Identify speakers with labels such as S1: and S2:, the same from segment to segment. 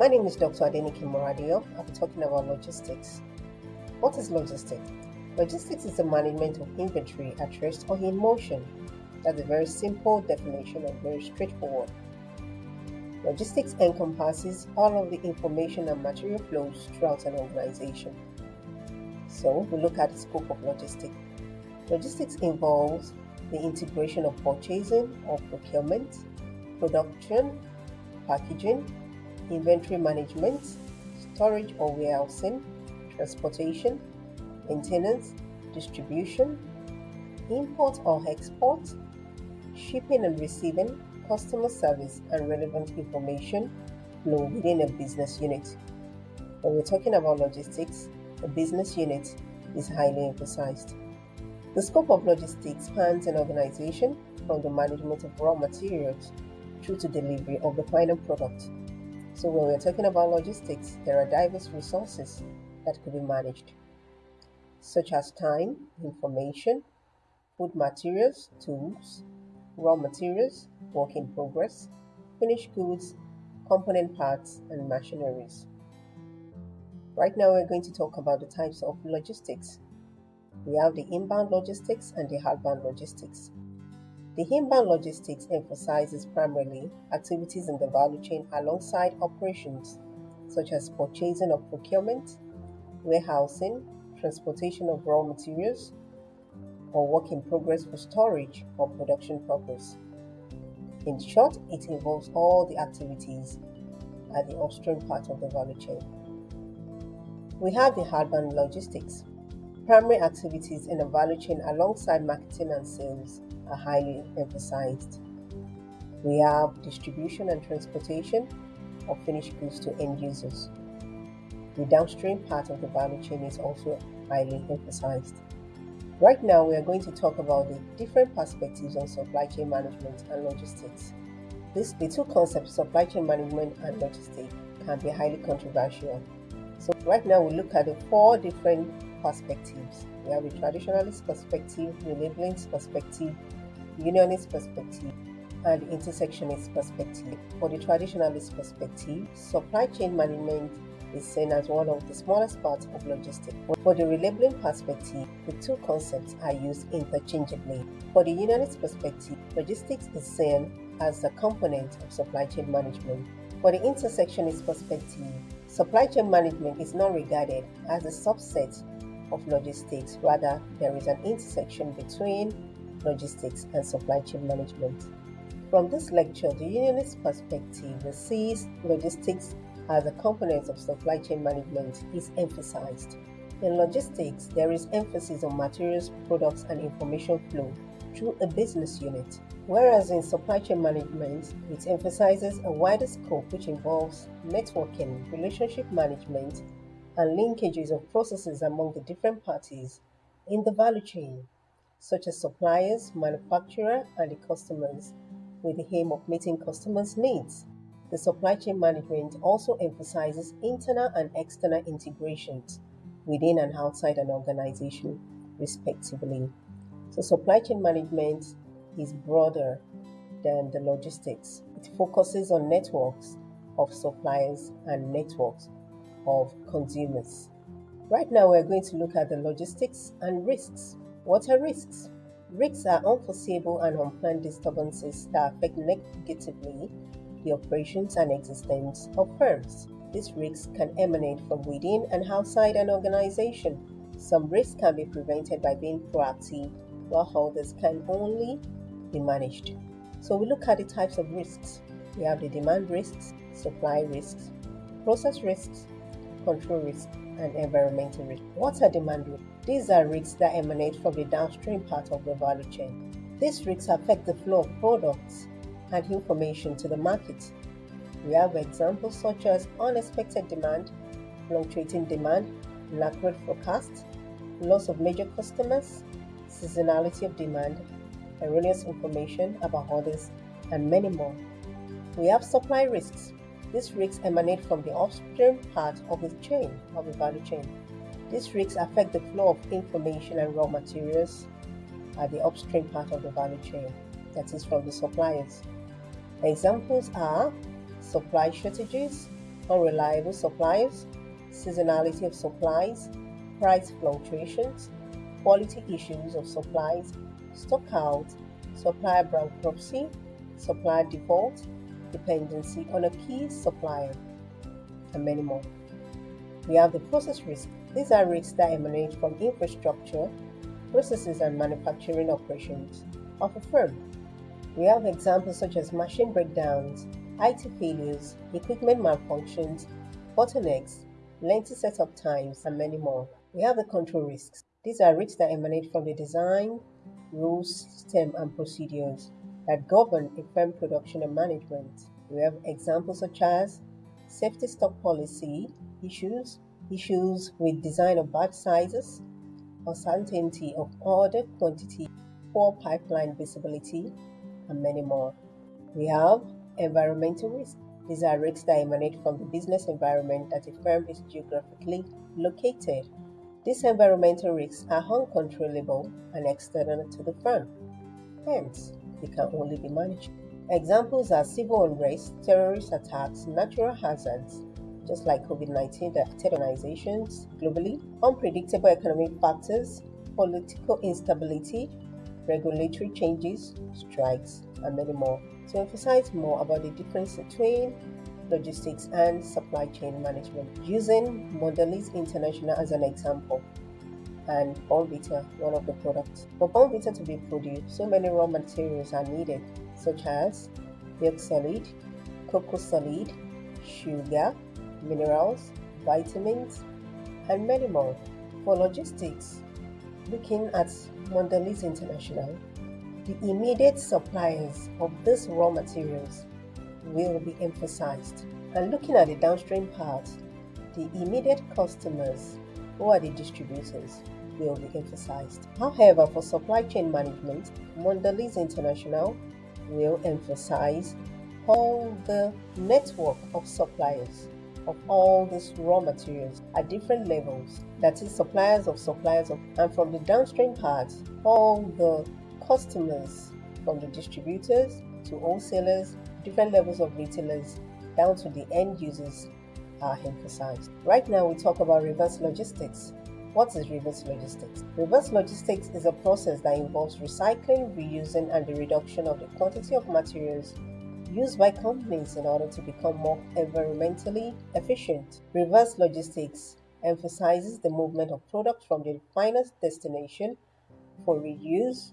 S1: My name is Dr. Adenike Moradio. I'll be talking about logistics. What is logistics? Logistics is the management of inventory at rest or in motion. That's a very simple definition and very straightforward. Logistics encompasses all of the information and material flows throughout an organization. So we look at the scope of logistics. Logistics involves the integration of purchasing or procurement, production, packaging, inventory management, storage or warehousing, transportation, maintenance, distribution, import or export, shipping and receiving, customer service, and relevant information flow within a business unit. When we're talking about logistics, a business unit is highly emphasized. The scope of logistics spans an organization from the management of raw materials through to delivery of the final product. So when we're talking about logistics, there are diverse resources that could be managed, such as time, information, food materials, tools, raw materials, work in progress, finished goods, component parts, and machineries. Right now, we're going to talk about the types of logistics. We have the inbound logistics and the outbound logistics. The inbound logistics emphasizes primarily activities in the value chain alongside operations such as purchasing of procurement, warehousing, transportation of raw materials, or work in progress for storage or production purpose. In short, it involves all the activities at the upstream part of the value chain. We have the outbound logistics. Primary activities in the value chain alongside marketing and sales are highly emphasized. We have distribution and transportation of finished goods to end users. The downstream part of the value chain is also highly emphasized. Right now, we are going to talk about the different perspectives on supply chain management and logistics. This, the two concepts, supply chain management and logistics, can be highly controversial. So right now, we look at the four different perspectives. We have the traditionalist perspective, the labelingist perspective, unionist perspective, and intersectionist perspective. For the traditionalist perspective, supply chain management is seen as one of the smallest parts of logistics. For the relabeling perspective, the two concepts are used interchangeably. For the unionist perspective, logistics is seen as a component of supply chain management. For the intersectionist perspective, supply chain management is not regarded as a subset of logistics, rather, there is an intersection between logistics and supply chain management. From this lecture, the unionist perspective sees logistics as a component of supply chain management is emphasized. In logistics, there is emphasis on materials, products, and information flow through a business unit, whereas in supply chain management, it emphasizes a wider scope which involves networking, relationship management, and linkages of processes among the different parties in the value chain, such as suppliers, manufacturer, and the customers, with the aim of meeting customers' needs. The supply chain management also emphasizes internal and external integrations within and outside an organization, respectively. So, supply chain management is broader than the logistics. It focuses on networks of suppliers and networks of consumers. Right now, we're going to look at the logistics and risks. What are risks? Risks are unforeseeable and unplanned disturbances that affect negatively the operations and existence of firms. These risks can emanate from within and outside an organization. Some risks can be prevented by being proactive, while others can only be managed. So we look at the types of risks. We have the demand risks, supply risks, process risks, control risks, and environmental risks. What are demand risks? These are risks that emanate from the downstream part of the value chain. These risks affect the flow of products, and information to the market. We have examples such as unexpected demand, fluctuating demand, inaccurate forecasts, loss of major customers, seasonality of demand, erroneous information about others, and many more. We have supply risks. These risks emanate from the upstream part of the chain, of the value chain. These risks affect the flow of information and raw materials at the upstream part of the value chain, that is, from the suppliers. Examples are supply shortages, unreliable suppliers, seasonality of supplies, price fluctuations, quality issues of supplies, stock out, supplier bankruptcy, supplier default, dependency on a key supplier, and many more. We have the process risk. These are risks that emanate from infrastructure, processes, and manufacturing operations of a firm. We have examples such as machine breakdowns, IT failures, equipment malfunctions, bottlenecks, lengthy setup times, and many more. We have the control risks. These are risks that emanate from the design, rules, system, and procedures that govern a firm production and management. We have examples such as safety stock policy issues, issues with design of batch sizes, uncertainty of order quantity, poor pipeline visibility, and many more. We have environmental risks. These are risks that emanate from the business environment that a firm is geographically located. These environmental risks are uncontrollable and external to the firm. Hence, they can only be managed. Examples are civil unrest, terrorist attacks, natural hazards, just like COVID 19 that affected organizations globally, unpredictable economic factors, political instability, regulatory changes, strikes, and many more. To emphasize more about the difference between logistics and supply chain management, using Mondelez International as an example and Bournvita, one of the products. For Bournvita to be produced, so many raw materials are needed, such as milk solid, cocoa solid, sugar, minerals, vitamins, and many more. For logistics, looking at Mondelez International, the immediate suppliers of these raw materials will be emphasized. And looking at the downstream part, the immediate customers, who are the distributors, will be emphasized. However, for supply chain management, Mondelez International will emphasize all the network of suppliers of all these raw materials at different levels. That is suppliers of suppliers of, and from the downstream part all the customers from the distributors to wholesalers different levels of retailers down to the end users are emphasized. Right now we talk about reverse logistics what is reverse logistics? Reverse logistics is a process that involves recycling, reusing, and the reduction of the quantity of materials used by companies in order to become more environmentally efficient. Reverse logistics emphasizes the movement of products from the final destination for reuse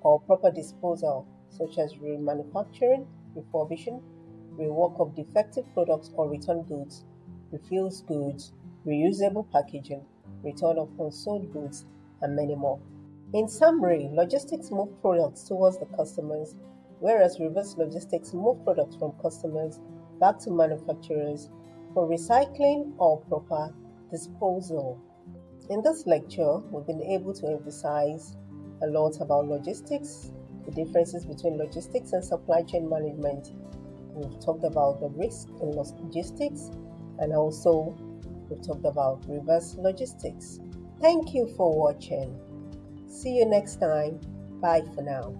S1: or proper disposal, such as remanufacturing, refurbishing, rework of defective products or return goods, refuse goods, reusable packaging, return of unsold goods, and many more. In summary, logistics move products towards the customers, whereas reverse logistics move products from customers back to manufacturers for recycling or proper disposal. In this lecture, we've been able to emphasize a lot about logistics, the differences between logistics and supply chain management. We've talked about the risk in logistics and also we've talked about reverse logistics. Thank you for watching. See you next time. Bye for now.